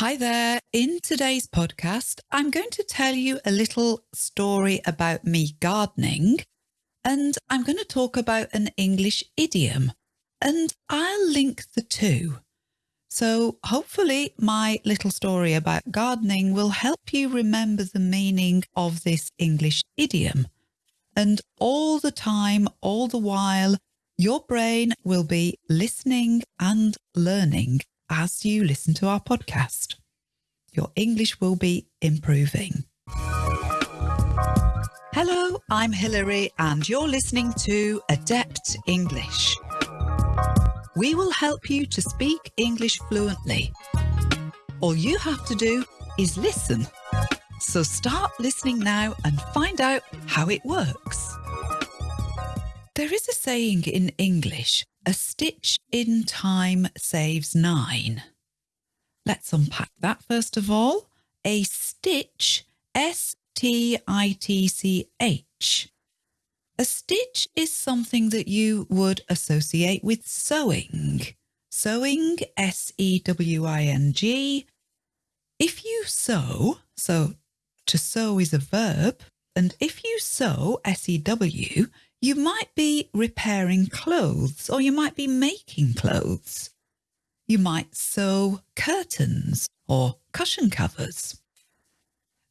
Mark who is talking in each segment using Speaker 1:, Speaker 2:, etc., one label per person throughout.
Speaker 1: Hi there. In today's podcast, I'm going to tell you a little story about me gardening and I'm going to talk about an English idiom and I'll link the two. So hopefully my little story about gardening will help you remember the meaning of this English idiom. And all the time, all the while, your brain will be listening and learning as you listen to our podcast. Your English will be improving. Hello, I'm Hilary and you're listening to Adept English. We will help you to speak English fluently. All you have to do is listen. So start listening now and find out how it works. There is a saying in English a stitch in time saves nine. Let's unpack that first of all. A stitch, S-T-I-T-C-H. A stitch is something that you would associate with sewing. Sewing, S-E-W-I-N-G. If you sew, so to sew is a verb, and if you sew, S-E-W, you might be repairing clothes or you might be making clothes. You might sew curtains or cushion covers.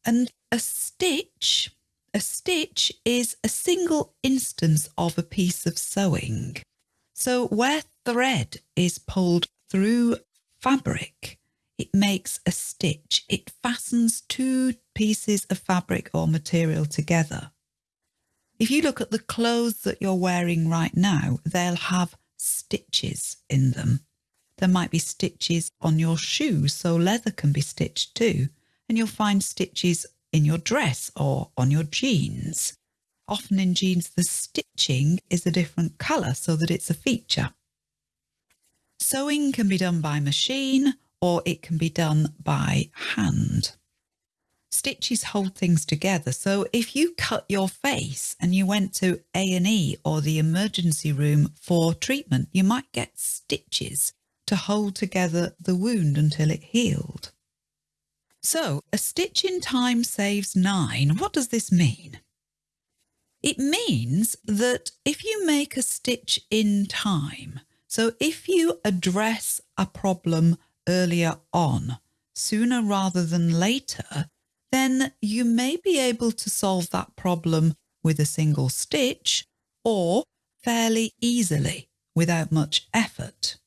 Speaker 1: And a stitch, a stitch is a single instance of a piece of sewing. So where thread is pulled through fabric, it makes a stitch. It fastens two pieces of fabric or material together. If you look at the clothes that you're wearing right now, they'll have stitches in them. There might be stitches on your shoes, so leather can be stitched too. And you'll find stitches in your dress or on your jeans. Often in jeans, the stitching is a different colour so that it's a feature. Sewing can be done by machine or it can be done by hand stitches hold things together. So if you cut your face and you went to A&E or the emergency room for treatment, you might get stitches to hold together the wound until it healed. So a stitch in time saves nine. What does this mean? It means that if you make a stitch in time, so if you address a problem earlier on, sooner rather than later, then you may be able to solve that problem with a single stitch or fairly easily without much effort.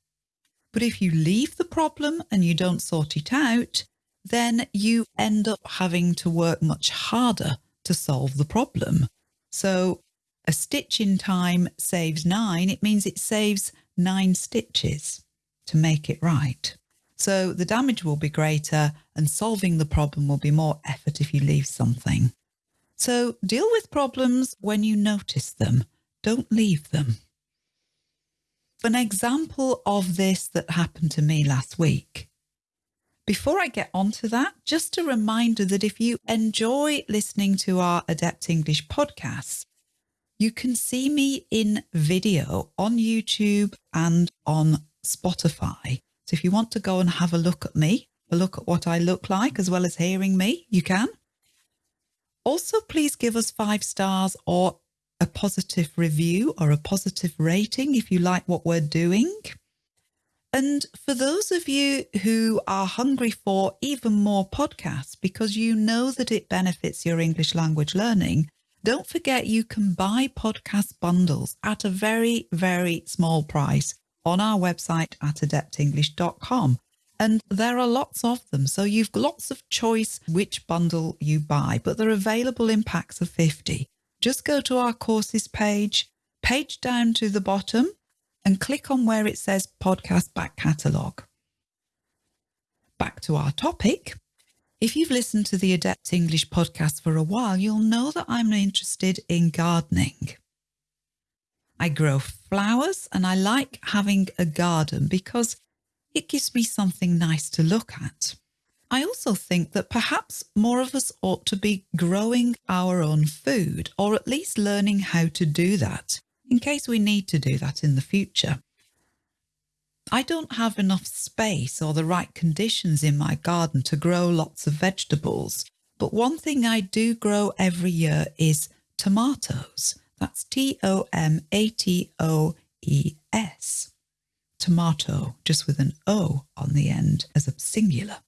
Speaker 1: But if you leave the problem and you don't sort it out, then you end up having to work much harder to solve the problem. So a stitch in time saves nine. It means it saves nine stitches to make it right. So the damage will be greater and solving the problem will be more effort if you leave something. So deal with problems when you notice them. Don't leave them. An example of this that happened to me last week. Before I get on to that, just a reminder that if you enjoy listening to our Adept English podcasts, you can see me in video on YouTube and on Spotify. If you want to go and have a look at me, a look at what I look like, as well as hearing me, you can. Also, please give us five stars or a positive review or a positive rating if you like what we're doing. And for those of you who are hungry for even more podcasts because you know that it benefits your English language learning, don't forget you can buy podcast bundles at a very, very small price on our website at adeptenglish.com. And there are lots of them. So you've lots of choice which bundle you buy, but they're available in packs of 50. Just go to our courses page, page down to the bottom and click on where it says podcast back catalogue. Back to our topic. If you've listened to the Adept English podcast for a while, you'll know that I'm interested in gardening. I grow flowers and I like having a garden because it gives me something nice to look at. I also think that perhaps more of us ought to be growing our own food or at least learning how to do that in case we need to do that in the future. I don't have enough space or the right conditions in my garden to grow lots of vegetables. But one thing I do grow every year is tomatoes. That's T O M A T O E S. Tomato, just with an O on the end as a singular.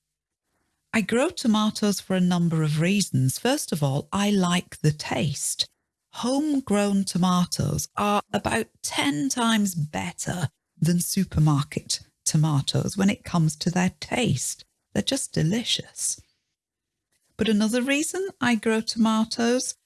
Speaker 1: I grow tomatoes for a number of reasons. First of all, I like the taste. Homegrown tomatoes are about 10 times better than supermarket tomatoes when it comes to their taste. They're just delicious. But another reason I grow tomatoes,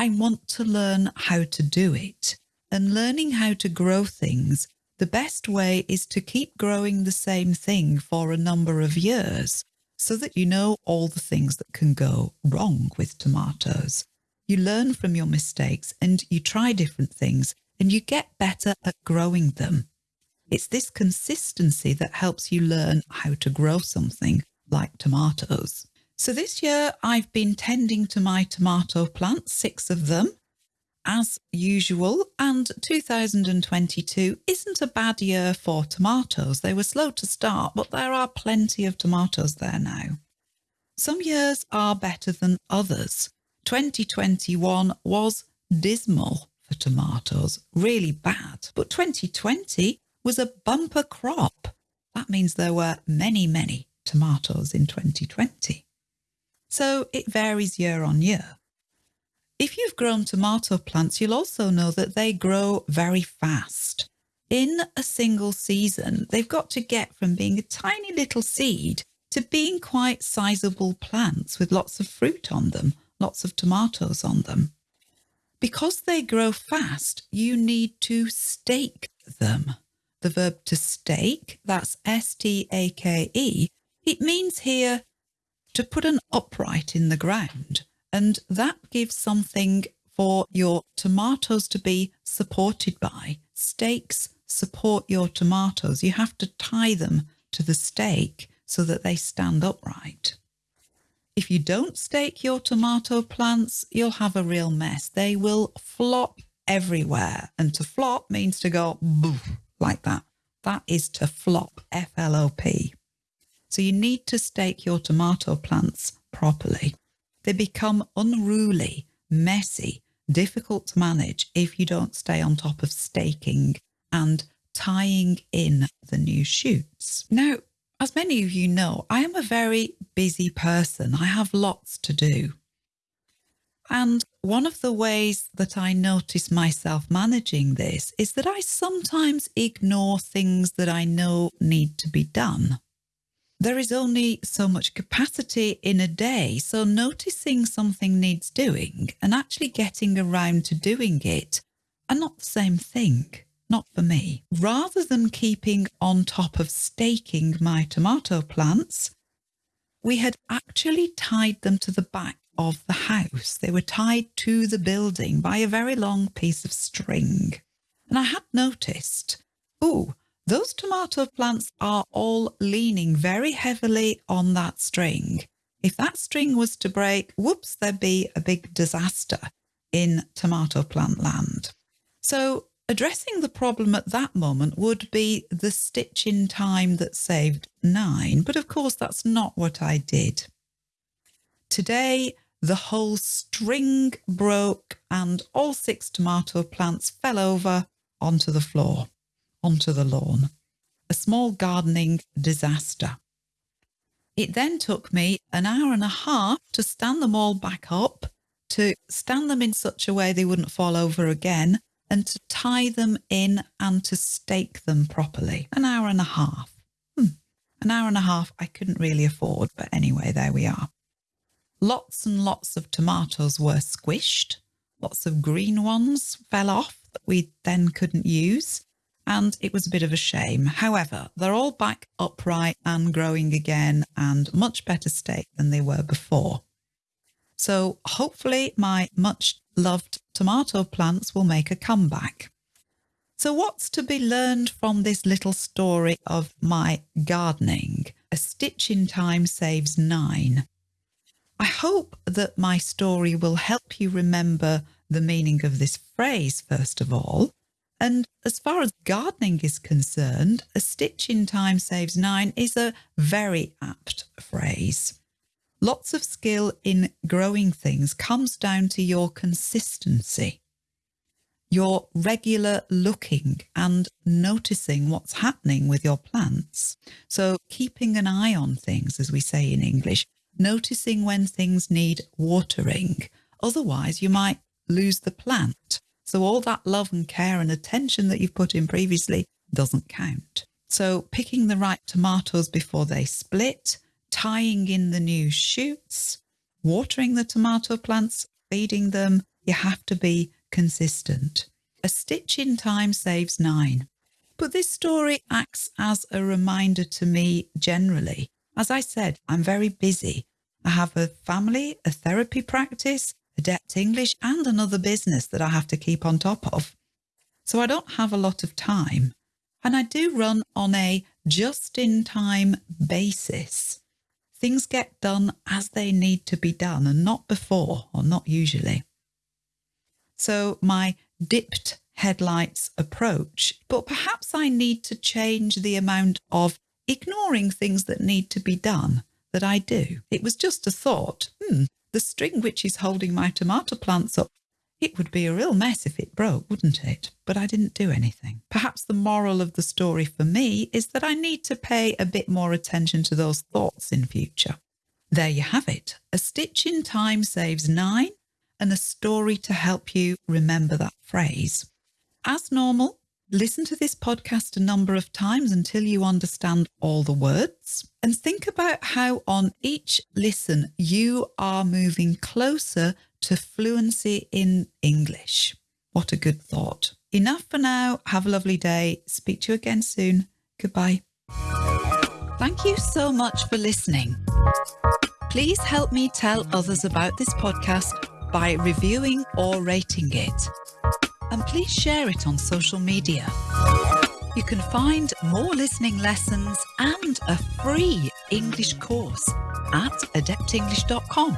Speaker 1: I want to learn how to do it. And learning how to grow things, the best way is to keep growing the same thing for a number of years so that you know all the things that can go wrong with tomatoes. You learn from your mistakes and you try different things and you get better at growing them. It's this consistency that helps you learn how to grow something like tomatoes. So this year I've been tending to my tomato plants, six of them, as usual, and 2022 isn't a bad year for tomatoes. They were slow to start, but there are plenty of tomatoes there now. Some years are better than others. 2021 was dismal for tomatoes, really bad, but 2020 was a bumper crop. That means there were many, many tomatoes in 2020. So it varies year on year. If you've grown tomato plants, you'll also know that they grow very fast. In a single season, they've got to get from being a tiny little seed to being quite sizable plants with lots of fruit on them, lots of tomatoes on them. Because they grow fast, you need to stake them. The verb to stake, that's S-T-A-K-E, it means here to put an upright in the ground and that gives something for your tomatoes to be supported by. Stakes support your tomatoes. You have to tie them to the stake so that they stand upright. If you don't stake your tomato plants, you'll have a real mess. They will flop everywhere. And to flop means to go like that. That is to flop, F-L-O-P. So you need to stake your tomato plants properly. They become unruly, messy, difficult to manage if you don't stay on top of staking and tying in the new shoots. Now, as many of you know, I am a very busy person. I have lots to do. And one of the ways that I notice myself managing this is that I sometimes ignore things that I know need to be done. There is only so much capacity in a day, so noticing something needs doing and actually getting around to doing it are not the same thing, not for me. Rather than keeping on top of staking my tomato plants, we had actually tied them to the back of the house. They were tied to the building by a very long piece of string. And I had noticed, oh, those tomato plants are all leaning very heavily on that string. If that string was to break, whoops, there'd be a big disaster in tomato plant land. So addressing the problem at that moment would be the stitch in time that saved nine. But of course, that's not what I did. Today, the whole string broke and all six tomato plants fell over onto the floor onto the lawn, a small gardening disaster. It then took me an hour and a half to stand them all back up, to stand them in such a way they wouldn't fall over again, and to tie them in and to stake them properly. An hour and a half. Hmm. An hour and a half I couldn't really afford, but anyway, there we are. Lots and lots of tomatoes were squished. Lots of green ones fell off that we then couldn't use and it was a bit of a shame. However, they're all back upright and growing again and much better state than they were before. So hopefully my much loved tomato plants will make a comeback. So what's to be learned from this little story of my gardening? A stitch in time saves nine. I hope that my story will help you remember the meaning of this phrase, first of all, And as far as gardening is concerned, a stitch in time saves nine is a very apt phrase. Lots of skill in growing things comes down to your consistency, your regular looking and noticing what's happening with your plants. So keeping an eye on things, as we say in English, noticing when things need watering. Otherwise, you might lose the plant. So all that love and care and attention that you've put in previously doesn't count. So picking the right tomatoes before they split, tying in the new shoots, watering the tomato plants, feeding them. You have to be consistent. A stitch in time saves nine. But this story acts as a reminder to me generally. As I said, I'm very busy. I have a family, a therapy practice, Adept English, and another business that I have to keep on top of. So I don't have a lot of time. And I do run on a just in time basis. Things get done as they need to be done and not before or not usually. So my dipped headlights approach, but perhaps I need to change the amount of ignoring things that need to be done that I do. It was just a thought, hmm, the string which is holding my tomato plants up it would be a real mess if it broke, wouldn't it? But I didn't do anything. Perhaps the moral of the story for me is that I need to pay a bit more attention to those thoughts in future. There you have it. A stitch in time saves nine and a story to help you remember that phrase. As normal, listen to this podcast a number of times until you understand all the words and think about how on each listen you are moving closer to fluency in English. What a good thought. Enough for now. Have a lovely day. Speak to you again soon. Goodbye. Thank you so much for listening. Please help me tell others about this podcast by reviewing or rating it. And please share it on social media. You can find more listening lessons and a free English course at adeptenglish.com.